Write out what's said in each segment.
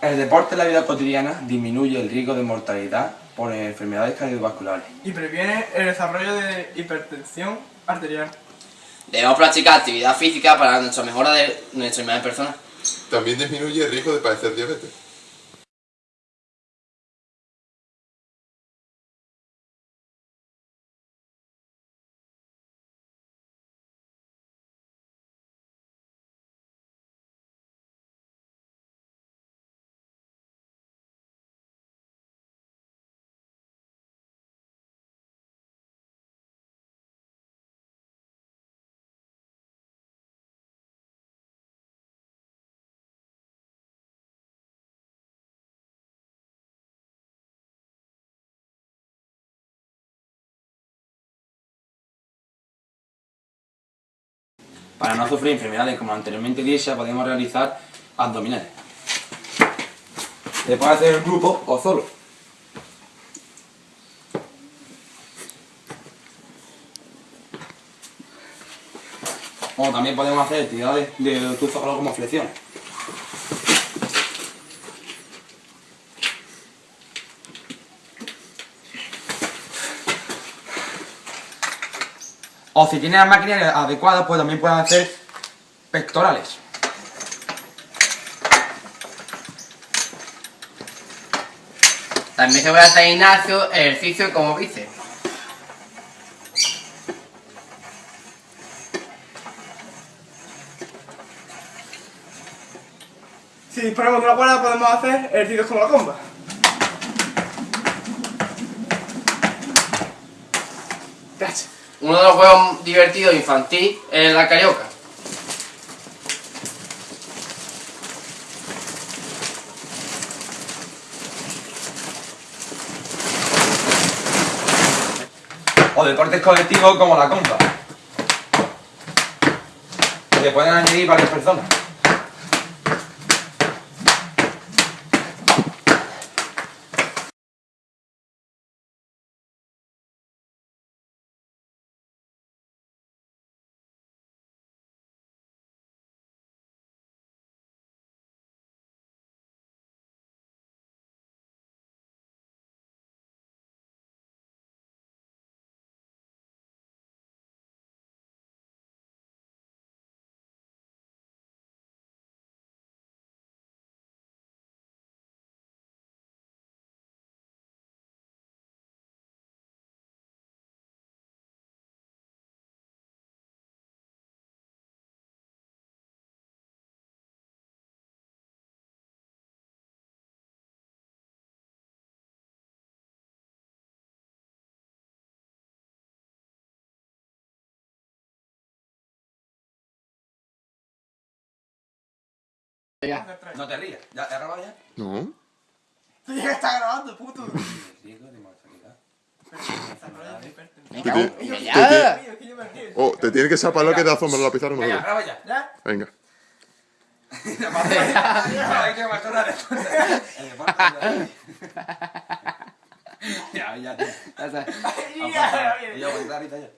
El deporte en la vida cotidiana disminuye el riesgo de mortalidad por enfermedades cardiovasculares. Y previene el desarrollo de hipertensión arterial. Debemos practicar actividad física para nuestra mejora de nuestra imagen personal. También disminuye el riesgo de padecer diabetes. Para no sufrir enfermedades como anteriormente dicha, podemos realizar abdominales. Se puede hacer en grupo o solo. O también podemos hacer actividades de tu como flexiones. O si tienes las máquinas adecuadas, pues también pueden hacer pectorales. También se puede hacer gimnasio ejercicio como bíceps. Si disponemos de una cuerda podemos hacer ejercicios como la comba. Uno de los juegos divertidos infantil es la carioca. O deportes colectivos como la compa. Que pueden añadir varias personas. No te rías. ¿Ya has grabado ya? No. Tú ya estás grabando, puto. Te te ya. Oh, te tiene que sapar lo que te asombra la pizarra. no Venga, lo graba ya. ¿Ya? Venga. Ya, ya. Ya, Y yo, aguanta, ahorita ya.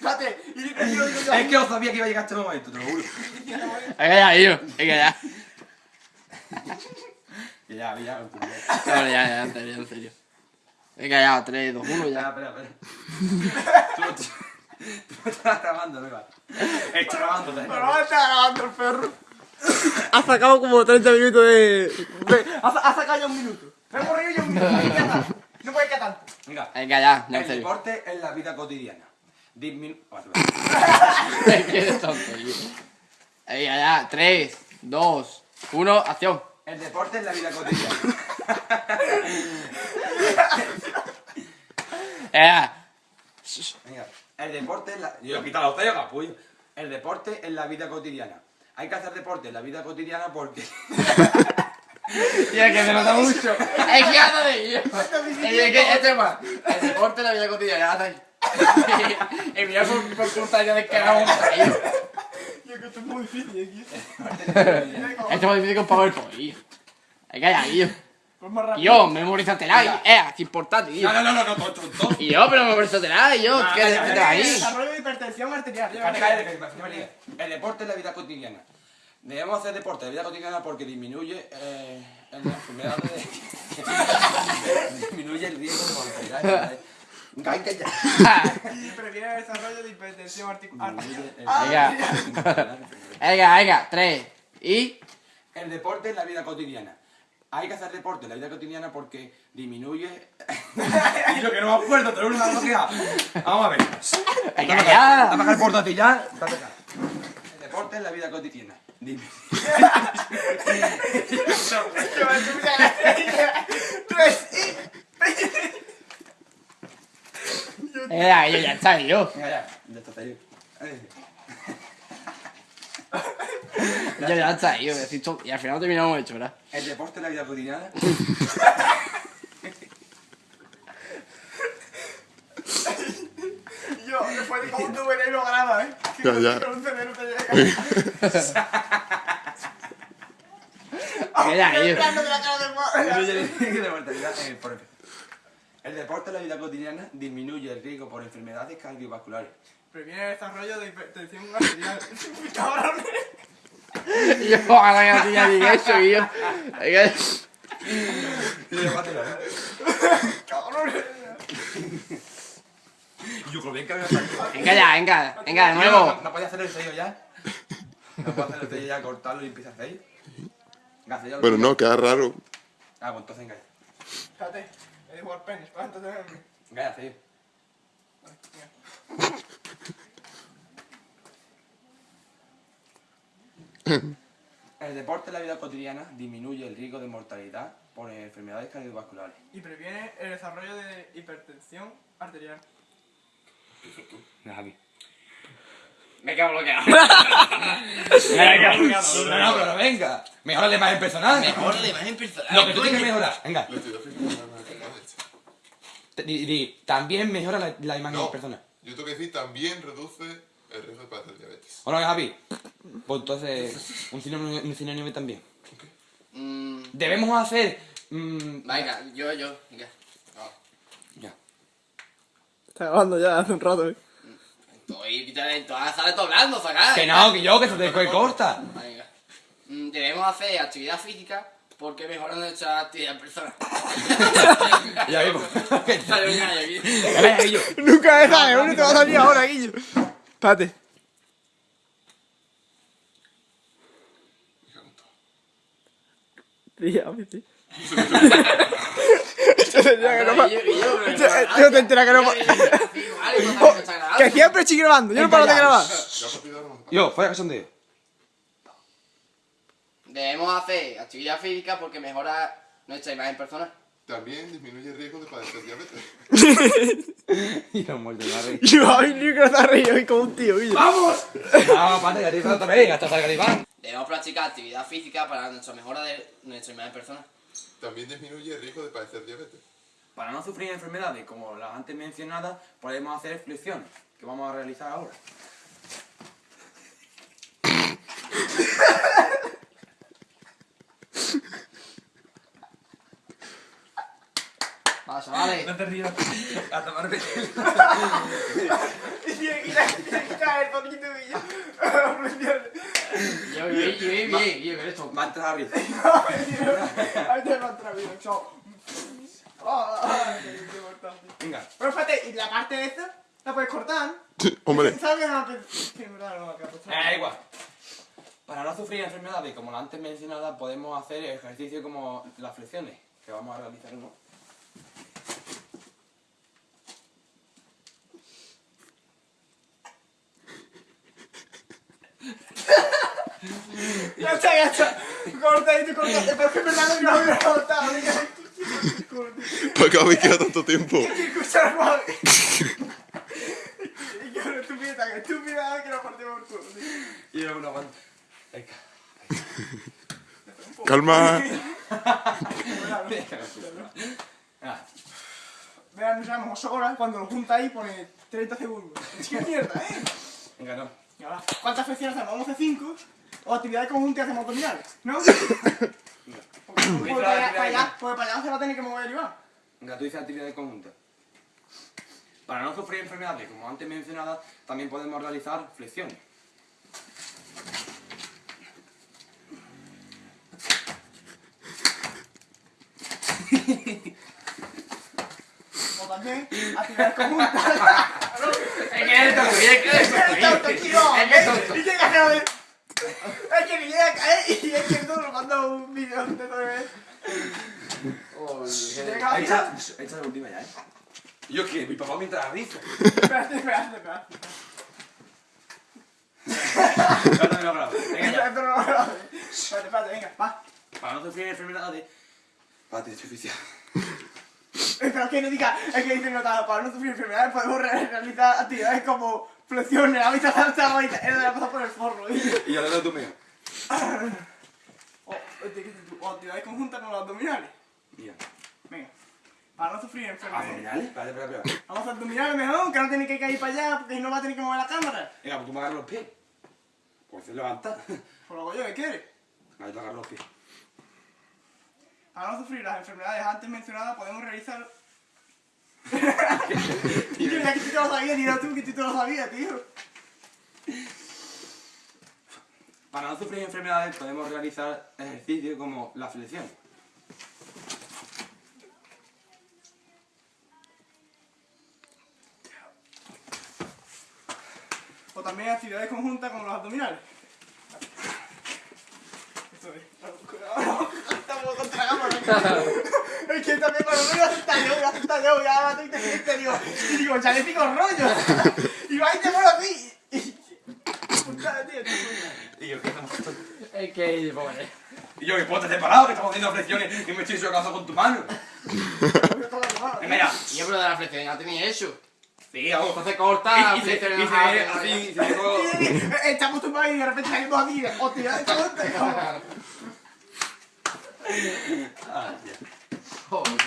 Espérate, yo, yo. Es que yo sabía que iba a llegar este momento, te lo juro. Venga ya, tío. Venga ya. Que ya, ya, continúa. No, ya, ya, en serio, en serio. Venga ya, 3, 2, 1, Ya, ya. espera, espera. Tú, tú, tú estás grabando, no iba. Está grabando, Pero va a estar grabando el perro. Ha sacado como 30 minutos de... de- ha, sa- ha sacado ya un minuto. Me he corrido ya un minuto. No puede quedar tanto. No puede quedar tanto. Venga. Venga ya, ya, en El deporte es la vida cotidiana. Disminu... Es que eres tonto, tío. Venga ya, 3, 2, 1, acción. El deporte es la vida cotidiana. Venga. Venga. El deporte es la... Yo he quitado a usted, capullo. El deporte es la vida cotidiana. Hay que hacer deporte en la vida cotidiana porque... Tío, es que se nota mucho. Es que anda de ello. Es que este más. El deporte, la vida cotidiana. Y mira por, por culpa de que. Yo que esto es muy difícil aquí. Esto es más difícil que un PowerPoint, que hay. Pues más rápido. yo, memorízatela, y, eh, es importante, tío. No, no, no, no, no, tonto. Y yo, pero memorízatela, y yo, Ah, ¿qué calla, ahí? Desarrollo de hipertensión arterial. Que- que. El deporte es la vida cotidiana. Debemos hacer deporte de vida cotidiana porque disminuye eh, la enfermedad de... disminuye el riesgo de mortalidad. Cállate. Y previene el desarrollo de hipertensión articular. Venga. Venga, venga, tres. Y. El deporte en la vida cotidiana. Hay que hacer deporte en la vida cotidiana porque disminuye... y lo que no me acuerdo, te lo que queda. Vamos a ver. Venga, Dame ya. acá el portátil ya. Dame acá. El deporte en la vida cotidiana. Dime. Venga, yo ya está, yo. Venga ya, ya está. Yo ya está, yo. Y al final terminamos hecho, ¿verdad? El deporte en la vida cotidiana. Yo, después de cómo tu veneno lo graba, ¿eh? Ya, ya. Con un veneno te llega. El yo. plano de la cara del de mortalidad en el por El deporte en la vida cotidiana disminuye el riesgo por enfermedades cardiovasculares. Previene el desarrollo de hipertensión arterial. Cabrón. Yo, ojalá que no tenía ni eso, yo. Cabrón. Yo creo bien que había. Venga ya, venga, venga, de No, nuevo. no, no podía hacer el sello ya. No puedo hacer el sello ya, cortarlo y empieza a hacer. Venga, sello. Bueno, no, queda raro. Ah, pues entonces venga. Espérate, de penis para entonces. Venga, ya, sello. El deporte en la vida cotidiana disminuye el riesgo de mortalidad por enfermedades cardiovasculares. Y previene el desarrollo de hipertensión arterial. Venga, Javi. Me quedo bloqueado. No, no, pero venga. Mejora la imagen personal. Mejor la imagen personal. Lo que tú tienes que mejorar. Venga. La actividad física no es capaz de hecho. Te- di- di, También mejora la, la imagen No, personal. yo tengo que decir, también reduce el riesgo de padecer diabetes. ¿O no, Javi? Pues entonces, un sinónimo, un sinónimo también. Mm, Debemos hacer... mm, venga, yo, yo. Venga. ya. Está grabando ya hace un rato, ¿eh? Estoy, todo hablando, sacar. Que no, que yo, que se te corta. Venga. Mm, Debemos hacer actividad física porque mejora nuestra actividad personal. Ya vimos. Nunca deja, ¿eh? Uno te va a salir ahora, Guillo. Espérate. Mí sí. Yo tendría que no yo- te entera que no. Que siempre estoy grabando, yo no paro de grabar. De Yo, fuera que son de... Debemos hacer actividad física porque mejora nuestra imagen personal. También disminuye el riesgo de padecer diabetes. Y los muertos de la rey. Yo, ay, ni que está reído ahí como un tío. ¡Vamos! Vamos, pate, que te otra vez, hasta Iván. Debemos practicar actividad física para nuestra mejora de nuestra imagen personal. También disminuye el riesgo de padecer diabetes. Para no sufrir enfermedades como las antes mencionadas, podemos hacer flexiones, que vamos a realizar ahora. Vale, chavales. te rías. A tomar Y tiene que caer poquito, Guillo. Yo, yo, yo, bien, bien, yo, esto. Manta Javi. Ahí te va a entrar bien, chao. Ah, ah, qué importante. Venga. Pero espérate, ¿y la parte de esta? ¿La puedes cortar? Hombre, ¿Sabes que no? Verdad no va a quedar Eh, igual. Para no sufrir enfermedades como las antes mencionadas, podemos hacer ejercicios como las flexiones, que vamos a realizar uno. Ya está, ya está. Corta y tú cortaste, pero es que en verdad no lo había cortado. ¿para qué habéis quedado tanto tiempo? Escucha, yo, estúpida, que estúpida, que partimos por culo. Y luego una guanta. Calma. Vean, nos llamamos horas, cuando lo junta ahí pone 30 segundos. Es que mierda, ¿eh? Venga, no. Y ahora, ¿cuántas flexiones hacemos? Vamos a hacer 5. O actividades conjuntas hacemos abdominales, ¿no? Porque, porque para, allá, para, allá, porque para allá se va a tener que mover Iván. Venga, tú dices actividades conjuntas. Para no sufrir enfermedades, como antes mencionadas, también podemos realizar flexiones. También actividades conjuntas. Es que eres tonto, es que eres Es tonto. Es que es tonto. Y llega a. Es que me llega a caer y es que tú lo manda un vídeo de todo eso. Llega a Echa, echa la última ya, ¿eh? Yo que mi papá me entra a risa. Espérate, espérate, espérate. No, no, no. Venga ya. Espérate, no, no, no. Espérate, espérate, venga, va. Para no sufrir enfermedades. Pate, estoy oficial. Pero es que no diga, es que dice nota, para no sufrir enfermedades podemos re- realizar actividades como flexiones, ahorita salta, ahorita, él la pasado por el forro. ¿eh? Y yo le doy tu mío. O, este, ¿qué dices tú? o actividades conjuntas con los abdominales. Mira. Venga, para no sufrir enfermedades. ¿Abdominales? Espérate, espérate, espérate. Vamos a abdominales mejor, que no tiene que caer para allá, porque si no va a tener que mover la cámara. Venga, pues tú me agarras los pies. Pues se levanta. Por lo que yo, ¿qué quieres? Ahí te agarras los pies. Para no sufrir las enfermedades antes mencionadas, podemos realizar... Tío, ya que tú te lo sabías, dirás tú que tú te lo sabías, tío. Para no sufrir enfermedades podemos realizar ejercicios como la flexión. O también actividades conjuntas con los abdominales. Eso es. Es que también cuando me a aceptar yo, a aceptar yo, ya va a te digo, y digo, chalético rollo. Y va y te muero así. Y-. Y yo, ¿qué estamos Es que, pobre. Y yo, que puedo estar separado, que estamos haciendo flexiones y me estoy chocando con tu mano. Venga ya. Y yo, de la flexión ya tenía eso. Sí. Entonces corta, Y, y, y ya. y. Estamos y de repente salimos aquí. Ah. Joder.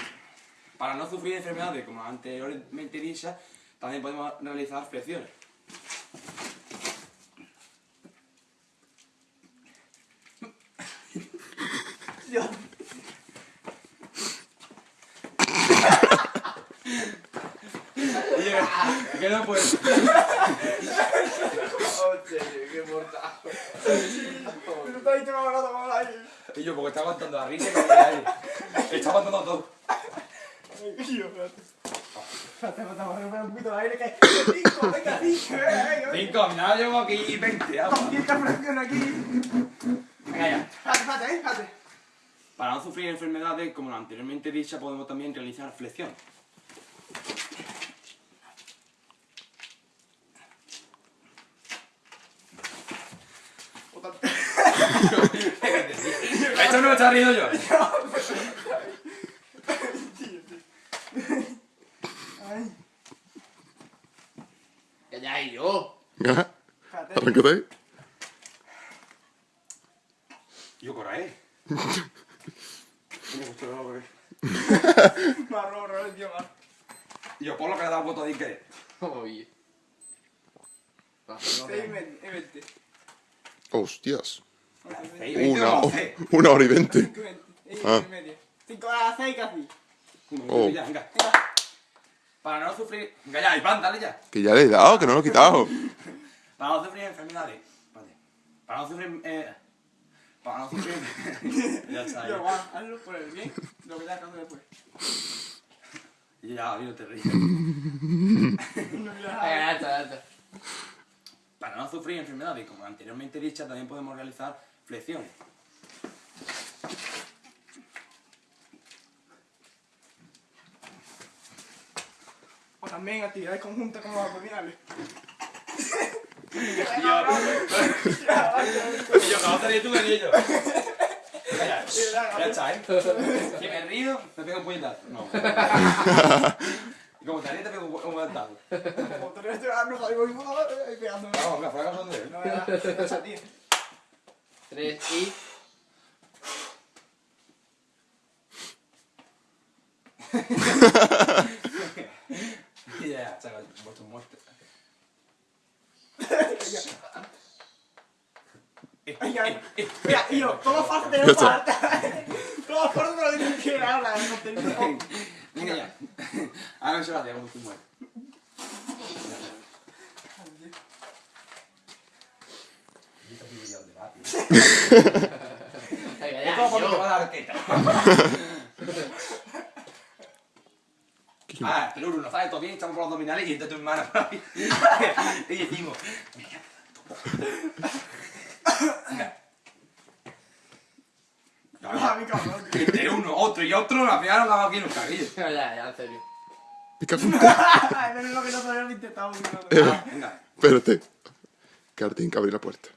Para no sufrir enfermedades como anteriormente dichas, también podemos realizar flexiones. Que no puedo. Hostia, qué mortal. Pero está ahí, te ahí. Y yo, porque está aguantando la risa y. Está aguantando todo. Tío, espérate. Espérate, espérate, vamos a recuperar un poquito de aire que... Cinco, venga, cinco, mira, llevo aquí 20. Con vamos. cierta presión aquí. Venga ya. Espérate, espérate, eh, espérate. Para no sufrir enfermedades como la anteriormente dicha, podemos también realizar flexión. O tam- Está riendo yo. Ay, Que ya y yo. Arráncate ahí. Yo corre. Me gustó lo que- Marrón, tío, yo por lo que le he dado voto de que. Oye. Va, no Seis y veas. medio, y veinte. Hostias. Seis, veinte, Una, una hora y veinte. Ah. Cinco a las seis casi. Oh. Venga. Venga. Para no sufrir. Venga ya, Iván, dale ya. Que ya le he dado, que no lo he quitado. Para no sufrir enfermedades. Vale. Para no sufrir. Eh, para no sufrir. ya está. Yo, Ya, va, hazlo por el bien. Lo que ya acabo después. ya no te ríes. No ya está, ya está. Para no sufrir enfermedades, como anteriormente dicha, también podemos realizar flexiones. También actividades conjuntas con los abdominales. Y yo, no te ríes tú, me río yo. Ya, ya está, ¿eh? Si me río, me pego un puñetazo. No. Y como te ríes, te pego un pu- un puñetazo. Como te ríes, te vas a no salir con y pegándome. Vamos, venga, fuera con él. No, ya, ya, ya, tío. Tres y. Ya, chaval, vuestro muerte. Venga, mira, tío, todo falso te Ya lo está. falta. Todo falso ahora, el contenido. Venga ya. Ahora no se la como tú mueres. Venga, ya. Va a dar teta. Ah, Venga, pero uno, ¿sabes? Todo bien, estamos por los abdominales y entra tu hermana por ahí. y decimos, mira, Venga. Ah, mi cabrón. Entre uno, otro y otro, al final nos damos aquí en los carrillos. Ya, ya, en serio. Me cago en- menos lo que no sabía lo intentado. Ah, venga. Espérate. Que ahora tienen que abrir la puerta.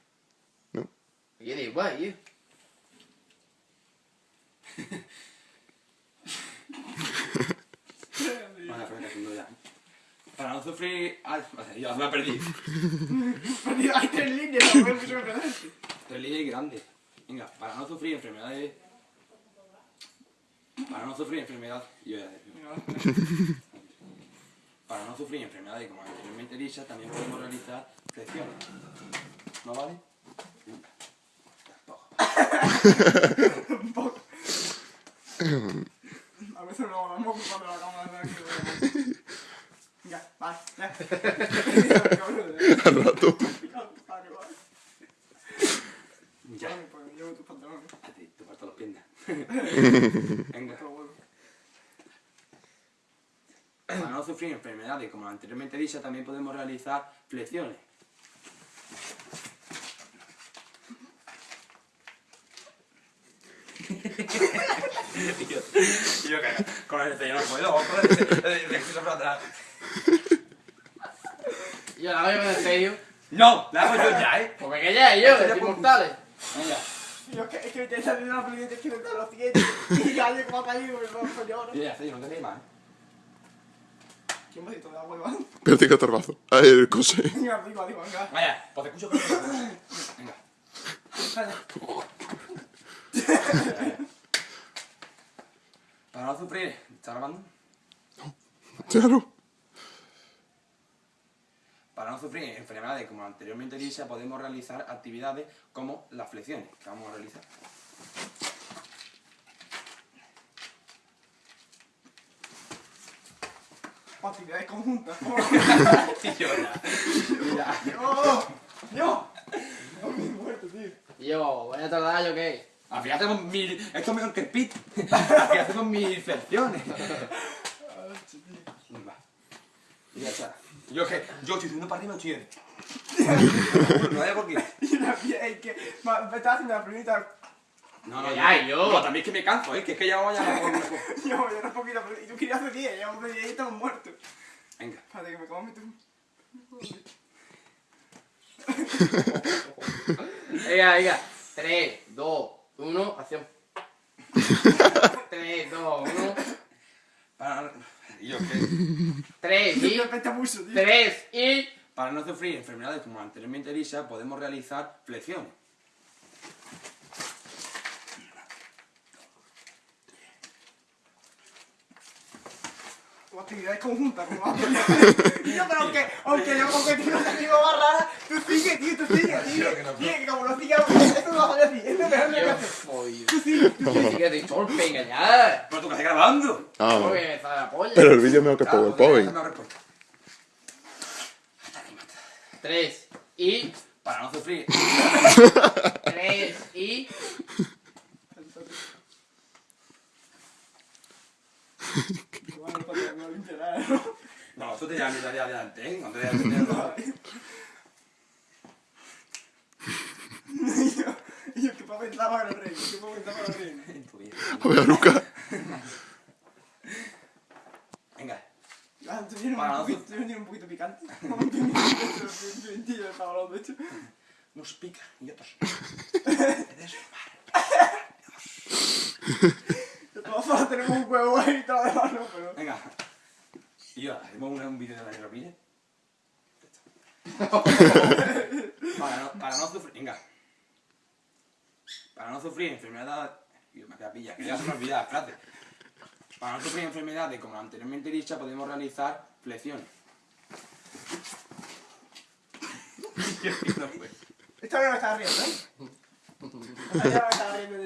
¿No? Y da igual, tío. Para no sufrir... Ay, vale, ya me perdí. Perdido, hay tres líneas, no. Tres líneas grandes. Venga, para no sufrir enfermedades... Para no sufrir enfermedades... Yo ya Para no sufrir enfermedades como anteriormente dicha, también podemos realizar flexiones. ¿No vale? Venga. Tampoco. Veces no hablamos cuando la cámara está aquí. Venga, vale, ya. Al rato. Ya. Pues llevo tus pantalones. A ti, te faltan las piernas. Venga. Para no sufrir enfermedades como anteriormente dicha, también podemos realizar flexiones. y yo, y yo que con el ceño no puedo, con el ceño para atrás. Y yo la hago en serio. No, la hago yo ya, ¿eh? Porque que ya, yo, mortales. Venga. Yo es que, es que me estoy saliendo una película que me los siguientes. Y ya le como. Y ya, sí, no te más. ¿Quién me ha dicho de agua, Iván? Espérate que torbazo. A ver, cose. Venga. Vaya, pues te escucho Venga. Para no sufrir, ¿está grabando? Claro. Para no sufrir enfermedades como anteriormente dicha, podemos realizar actividades como las flexiones, que vamos a realizar. Actividades conjuntas. Y yo ya. Ya. ¡Dios! ¡Dios! No me he muerto, tío. Y yo, voy a tardar yo qué. Al final hacemos mil... Esto es mejor que el pit. Al final hacemos mil flexiones. Y ya está. Yo que... Yo estoy subiendo para arriba, estoy en... No sé por qué. Y la es que me estaba haciendo la primita. No, no, Ya, yo. No, también es que me canso, ¿eh? Que es que ya vamos a... Yo, yo era un poquito. pero- Y tú querías hacer 10, ya media y estamos muertos. Venga. Espérate que me como tú. Venga, venga. 3, 2, 1, acción. 3, 2, 1. Para... Y yo que... 3 y. Me apetece mucho, tío. 3 y. Para no sufrir enfermedades como anteriormente dicha, podemos realizar flexiones. O actividades conjuntas, como hacer. Tío, pero aunque, aunque yo aunque tú no te digo más rara, tú sigue, tío, tú sigue, tío. Tío, que como no sigue, esto no va a salir así. Esto es mejor no lo que jodido. Tú sigue. Yo sí que te torpe, venga ya. Pero tú que estás grabando. Ah. Pero el vídeo es mejor que PowerPoint. esa es la respuesta. 3 y. Para no sufrir. 3 y. Que no ¿no? No, tú te llevas mi tarea adelante, ¿eh? No te mi tarea Y yo, ¿qué papá pensaba para el rey? ¿Qué papá pensaba para el rey? en tu vida. A ver, Luca. Venga. Ah, ¿tú un no poquito, tú un poquito picante? De hecho. Nos pica y otros. De todas formas tenemos un huevo ahí y todo demás, ¿no? Pero... Venga. Y yo, hacemos un, vídeo de la aeropilla. para, no, para no sufrir. Venga. Para no sufrir enfermedades. Yo me queda pilla, que ya se me olvidaba, espérate. Para no sufrir enfermedades como la anteriormente dicha, podemos realizar fue. Esta vez no me estaba riendo, ¿eh? Esta vez no me estaba riendo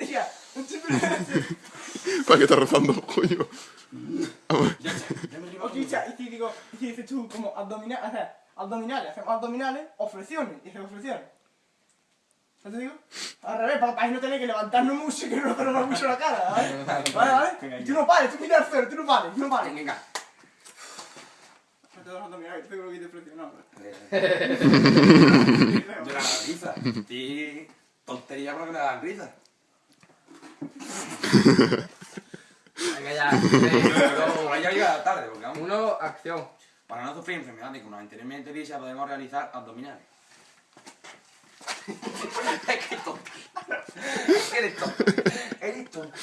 ¿Para qué estás rezando, coño? Me o quizá, y si digo, y si dices tú como abdominales, o sea, abdominales, hacemos abdominales o flexiones, y flexiones. ¿No te digo? Al revés, para, para no tener que levantarnos mucho y que no nos mucho la cara, ¿vale? Vale, vale. Y tú no pares, tú mira al suelo, tú no pares, tú no pares. Venga, abdominales, seguro que te presionado. Yo la risa. Tontería para que me risa. Venga ya. Pero ya llega tarde, porque vamos. Uno, acción. Para no sufrir enfermedades como anteriormente dicha, podemos realizar abdominales. es que tonto. Eres tonto. Eres tonto.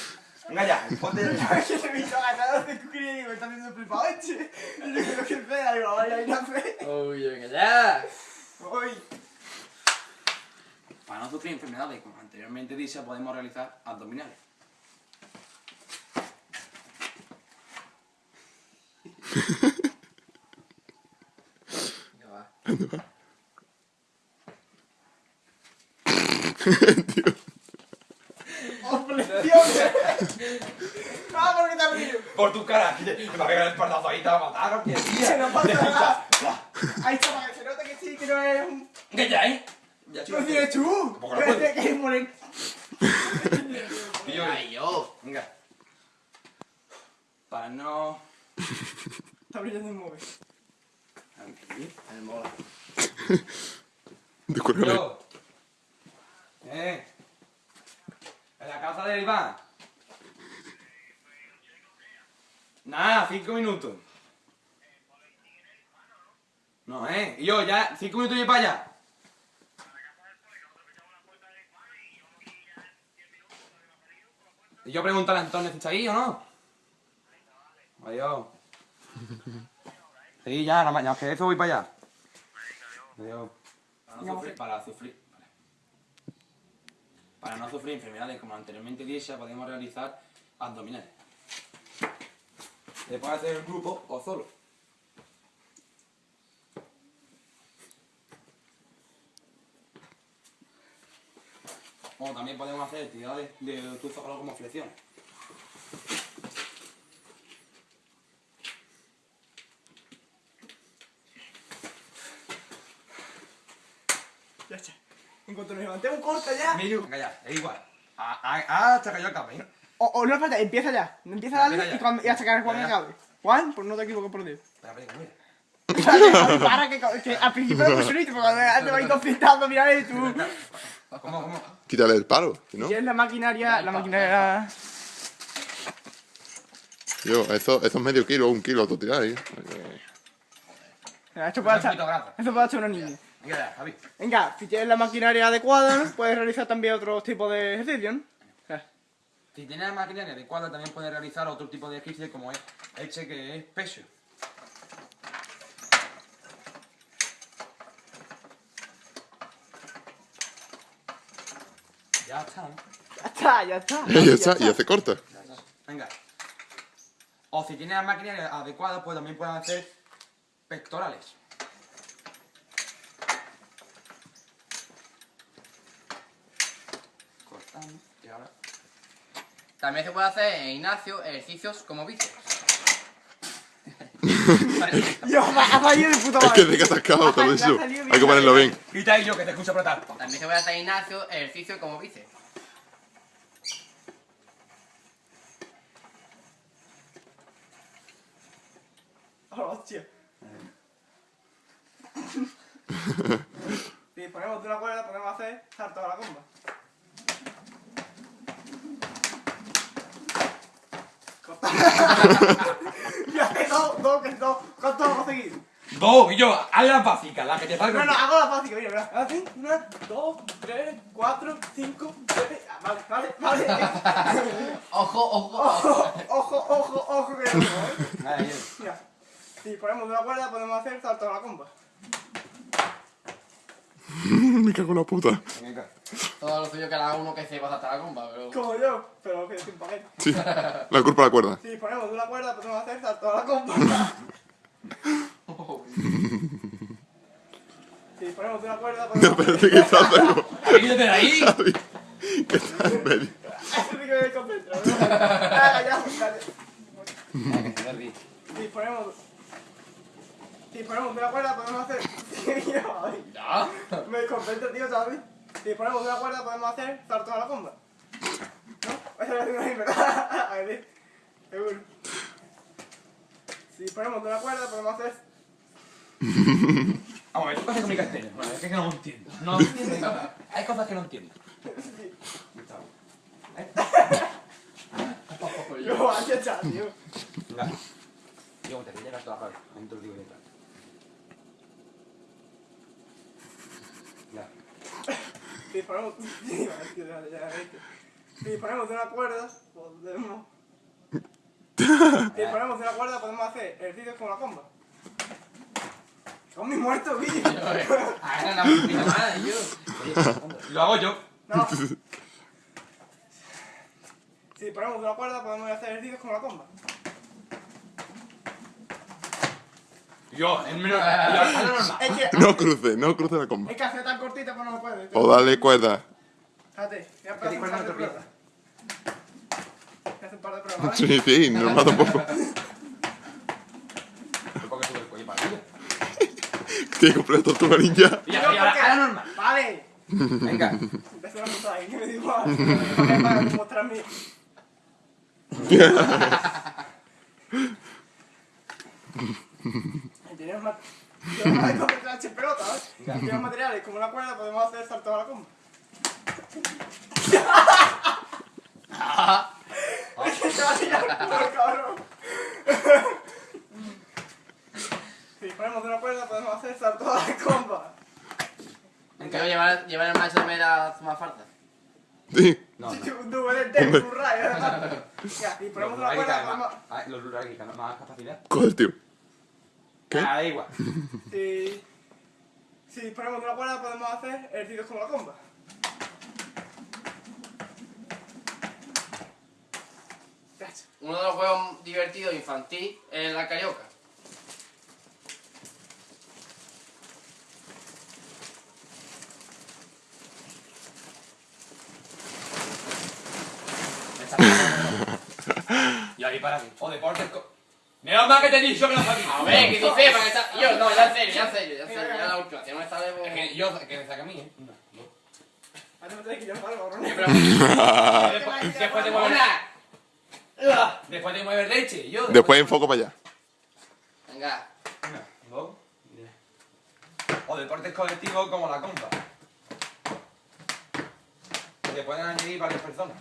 Venga ya, ponte ya. Es que se me hizo ganar de cucría y digo, me está haciendo flipado este. Y yo creo que es fea, digo, vaya, ir a fe. Uy, venga ya. Uy. Para no sufrir enfermedades como anteriormente dicha, podemos realizar abdominales. Ya va. ¡Opresión! ¡Ah, por qué te abrí! Por tu cara, que me va a pegar el espaldazo ahí, te va a matar, ¿o qué? Que no pasa nada. Ahí está, para que se note que sí, que no es un... Que ya, ¿eh? Ya, ¡No tienes tú! Tampoco lo Que puedo. es que es moreno. Pillo, Ay, yo. Venga. Para no... Está brillando el móvil. El mola. Descuélgale. Eh. En la casa del Iván. Nada, cinco minutos. No, eh. Y yo ya, cinco minutos y para allá. Y yo preguntarle a Antonio si está ahí o no. Adiós. Sí, ya, nada más, que eso voy para allá. Para no sufrir, para no sufrir enfermedades como anteriormente dicha, podemos realizar abdominales. Se puede hacer en grupo o solo. O también podemos hacer actividades de tu zócalo como flexiones. Cuanto nos levantemos, corta ya. Miru, venga ya, es igual. Ah, ah, ah, hasta que yo acabe. ¿eh? O, o no falta, empieza ya. Empieza a darle y, cuando, y hasta que Juan acabe. Juan, pues no te equivoques por Dios. Espera, espera, mira. Para que, que al principio lo pusiste, porque cuando te vais conflictando, mira y tú. ¿Cómo, cómo? Quítale el palo, ¿no? Y es la maquinaria, la maquinaria. Yo, eso, eso es medio kilo, un kilo, tú tirar ahí. Mira, Esto puede grasa. esto puede hacer una niña. Venga ya, Javi. Venga, si tienes la maquinaria adecuada, ¿no? puedes realizar también otros tipos de. Ya. Si tienes la maquinaria adecuada, también puedes realizar otro tipo de ejercicio como es este que es peso. Ya está, ¿no? Ya está, ya está. ya está, y ya se corta. Ya está. Venga. O si tienes la maquinaria adecuada, pues también puedes hacer pectorales. Cortamos y ahora. También se puede hacer en Ignacio ejercicios como bíceps. Yo, ha salido de puta Es que madre. te has atascado, salido bien. Hay que ponerlo bien. Grita yo que te escucho apretar. También se puede hacer en Ignacio ejercicio como bíceps. Oh, hostia. Si ponemos de una cuerda, podemos hacer salto a la comba. Corta. y hace dos, dos, que dos. ¿Cuántos vamos a seguir? Dos, y yo, haz la básica, la que te salga. No, no, hago la fácil, mira, mira. Así, una, dos, tres, cuatro, cinco, seis. Ah, vale, vale, vale. Ojo, ojo, ojo. ojo, ojo, ojo, ojo, que no, ¿eh? Mira, si ponemos una cuerda, podemos hacer salto a la comba. Me cago en la puta. Venga. Todo lo suyo que haga uno que sepa saltar la comba, pero... Como yo, pero que sin paquete. Sí, la culpa de la cuerda. Si ponemos de una cuerda, podemos hacer salto a la comba. Si ponemos de una cuerda, No, podemos pero hacer... sí que está algo. Quítate de ahí. Que está en medio. Eso sí que me desconcentro, ¿no? Ah, ya, dale. Que te ríes. Si ponemos... Si ponemos de una cuerda, podemos hacer... Ya. Me desconcentro, tío, ¿sabes? Si ponemos de una cuerda, podemos hacer salto a la comba. ¿No? Eso lo hacemos ahí, ¿verdad? A ver, sí. seguro. Si ponemos de una cuerda, podemos hacer Vamos a ver, tú cosas con mi castellano. Bueno, es que no lo entiendo. No entiendo. Hay cosas que no entiendo. Yo, aquí está, tío. Venga. Yo te voy a llegar toda la cabeza. Lo digo yo claro. Si disponemos... Sí, tío, ya, ya, ya. Si disponemos de una cuerda, podemos... Si disponemos de una cuerda, podemos hacer ejercicios con la comba. Con mi muerto, Guille. Hagan la puta madre, yo. Lo hago yo. No. Si disponemos de una cuerda, podemos hacer ejercicios con la comba. Yo, en menos. Yo, hazlo normal. Es que... No cruce, no cruce la comba. Es que hacer tan cortita, pues no lo puede. O dale cuerda. Fíjate, a te hacer un par de no te pruebas. A hacer un par de pruebas, ¿vale? Sí, sí, normal tampoco. Tiene que comprar tortuga ninja. Y ya, ya, hazlo normal. Vale. Venga. Empezó la puta ahí, que me para. Tienes ma- Tienes más de comprar pelota, ¿ves? Tienes materiales como una cuerda, podemos hacer salto a la comba. Es que te va a tirar el culo, cabrón. Si ponemos de una cuerda, podemos hacer salto a la comba. Quiero llevar, llevar el macho de mera a más falta. Sí. No, no. Un doble de un rayo, ¿verdad? Ya, si ponemos de una Los cuerda, más- Los rurales que ganan más capacidad. Coge el tío. ¿Qué? Ah, da igual. Si, si ponemos una cuerda podemos hacer ejercicios con la comba. Uno de los juegos divertidos infantil es la carioca. Me está pegando. Y ahí para mí. O deportes. Menos mal que te he dicho que no sabía. A ver, que dice para que está... Yo, no, ya en serio, ya en serio, ya en serio. Ya la última, si no me sale... Es que yo, que me saca a mí, ¿eh? No. Pero... Después, después de mover. Una. Después de mover leche. Yo. Después enfoco para allá. Venga. Una, dos. O deportes colectivos como la compa. Que pueden añadir varias personas.